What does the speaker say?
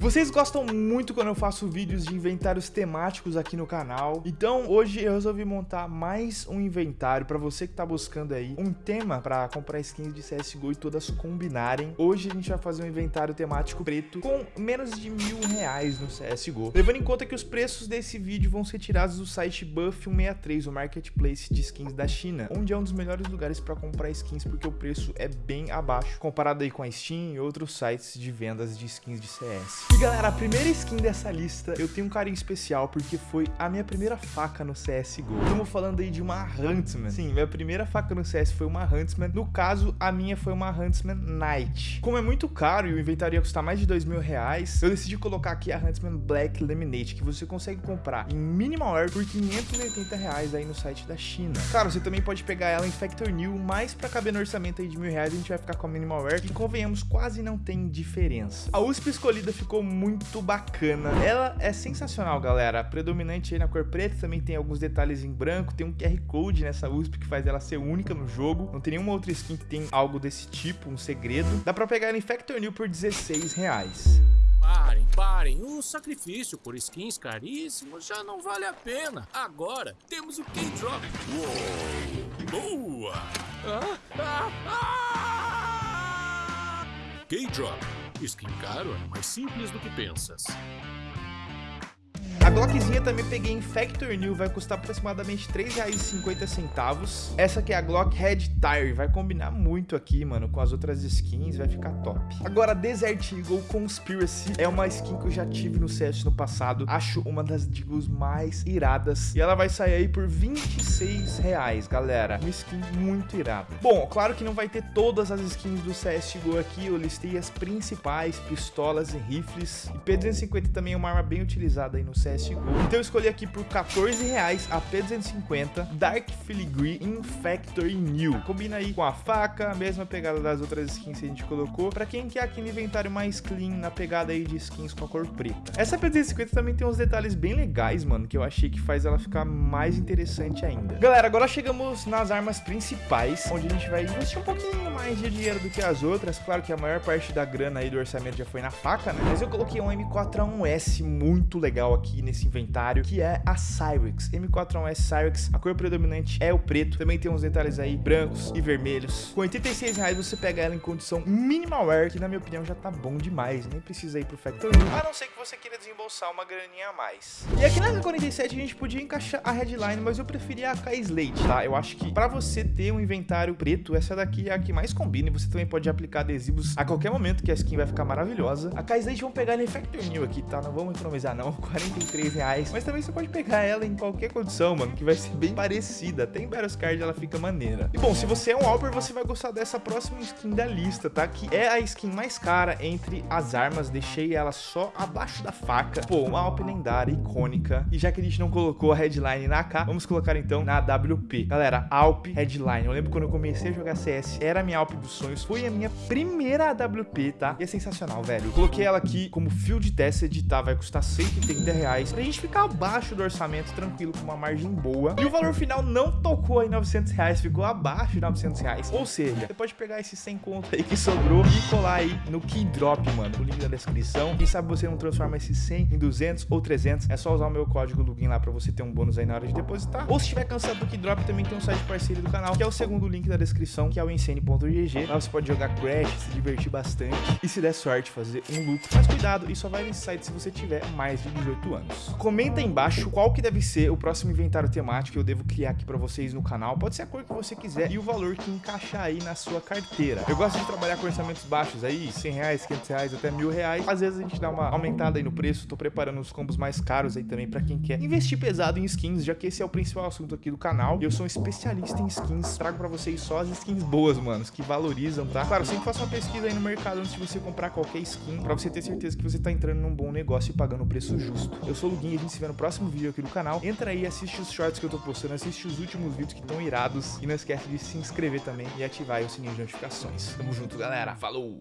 Vocês gostam muito quando eu faço vídeos de inventários temáticos aqui no canal, então hoje eu resolvi montar mais um inventário para você que tá buscando aí um tema para comprar skins de CSGO e todas combinarem. Hoje a gente vai fazer um inventário temático preto com menos de mil reais no CSGO. Levando em conta que os preços desse vídeo vão ser tirados do site Buff163, o marketplace de skins da China, onde é um dos melhores lugares para comprar skins porque o preço é bem abaixo, comparado aí com a Steam e outros sites de vendas de skins de CS. E galera, a primeira skin dessa lista eu tenho um carinho especial porque foi a minha primeira faca no CSGO. Estamos falando aí de uma Huntsman. Sim, minha primeira faca no CS foi uma Huntsman. No caso, a minha foi uma Huntsman Knight. Como é muito caro e o inventário ia custar mais de dois mil reais, eu decidi colocar aqui a Huntsman Black Lemonade, que você consegue comprar em Minimal Air por 580 reais aí no site da China. Claro, você também pode pegar ela em Factor New, mas para caber no orçamento aí de mil reais, a gente vai ficar com a Minimal Air, e convenhamos, quase não tem diferença. A USP escolhida ficou ficou muito bacana. Ela é sensacional, galera. Predominante aí na cor preta, também tem alguns detalhes em branco, tem um QR Code nessa USP que faz ela ser única no jogo. Não tem nenhuma outra skin que tem algo desse tipo, um segredo. Dá pra pegar ela em Factor New por 16 reais. Parem, parem. O sacrifício por skins caríssimos já não vale a pena. Agora temos o K-Drop. Boa! Ah, ah, ah! K-Drop Skin é mais simples do que pensas. A Glockzinha também peguei em Factor New, vai custar aproximadamente R$3,50. Essa aqui é a Glock Red Tire, vai combinar muito aqui, mano, com as outras skins, vai ficar top. Agora, Desert Eagle Conspiracy é uma skin que eu já tive no CS no passado, acho uma das Deagles mais iradas, e ela vai sair aí por R$26,00, galera. Uma skin muito irada. Bom, claro que não vai ter todas as skins do CSGO aqui, eu listei as principais, pistolas e rifles, e P250 também é uma arma bem utilizada aí no CS CSGO. Então eu escolhi aqui por 14 reais a P250 Dark Filigree Infactor New. Combina aí com a faca, a mesma pegada das outras skins que a gente colocou, pra quem quer aquele inventário mais clean na pegada aí de skins com a cor preta. Essa P250 também tem uns detalhes bem legais, mano, que eu achei que faz ela ficar mais interessante ainda. Galera, agora chegamos nas armas principais, onde a gente vai investir um pouquinho mais de dinheiro do que as outras. Claro que a maior parte da grana aí do orçamento já foi na faca, né? Mas eu coloquei um M4A1S muito legal aqui nesse inventário, que é a Cyrex. M4A1S Cyrex, a cor predominante é o preto. Também tem uns detalhes aí brancos e vermelhos. Com 86 reais você pega ela em condição minimal wear, que na minha opinião já tá bom demais. Nem precisa ir pro Factory, a não ser que você queira desembolsar uma graninha a mais. E aqui na 47 a gente podia encaixar a Headline, mas eu preferia a K-Slate, tá? Eu acho que pra você ter um inventário preto, essa daqui é a que mais combina. E você também pode aplicar adesivos a qualquer momento, que a skin vai ficar maravilhosa. A K-Slate vamos pegar ela em Factory New aqui, tá? Não vamos economizar não, 43 reais. Mas também você pode pegar ela em qualquer condição, mano, que vai ser bem parecida. Até em Battle Card ela fica maneira. E bom, se você é um Alper, você vai gostar dessa próxima skin da lista, tá? Que é a skin mais cara entre as armas. Deixei ela só abaixo da faca. Pô, uma Alp lendária, icônica. E já que a gente não colocou a headline na AK, vamos colocar então na AWP. Galera, Alp Headline. Eu lembro quando eu comecei a jogar CS, era a minha Alp dos sonhos. Foi a minha primeira AWP, tá? E é sensacional, velho. Eu coloquei ela aqui como field tested, tá? Vai custar 130 reais reais, pra gente ficar abaixo do orçamento, tranquilo, com uma margem boa. E o valor final não tocou em 900 reais, ficou abaixo de 900 reais. Ou seja, você pode pegar esse 100 conto aí que sobrou e colar aí no Keydrop, mano, o link da descrição. Quem sabe você não transforma esse 100 em 200 ou 300, é só usar o meu código login lá pra você ter um bônus aí na hora de depositar. Ou se estiver cansado do Keydrop, também tem um site parceiro do canal, que é o segundo link da descrição, que é o insane.gg. Lá você pode jogar Crash, se divertir bastante e se der sorte, fazer um lucro. Mas cuidado, isso só vai nesse site se você tiver mais de 18 anos. Comenta aí embaixo qual que deve ser o próximo inventário temático que eu devo criar aqui pra vocês no canal. Pode ser a cor que você quiser e o valor que encaixar aí na sua carteira. Eu gosto de trabalhar com orçamentos baixos aí, 100 reais, 500 reais, até mil reais. Às vezes a gente dá uma aumentada aí no preço. Tô preparando os combos mais caros aí também pra quem quer investir pesado em skins, já que esse é o principal assunto aqui do canal. Eu sou um especialista em skins. Trago pra vocês só as skins boas, manos, que valorizam, tá? Claro, sempre faça uma pesquisa aí no mercado antes de você comprar qualquer skin, pra você ter certeza que você tá entrando num bom negócio e pagando o preço justo. Eu sou o Luguinho a gente se vê no próximo vídeo aqui do canal. Entra aí, assiste os shorts que eu tô postando, assiste os últimos vídeos que estão irados. E não esquece de se inscrever também e ativar o sininho de notificações. Tamo junto, galera. Falou!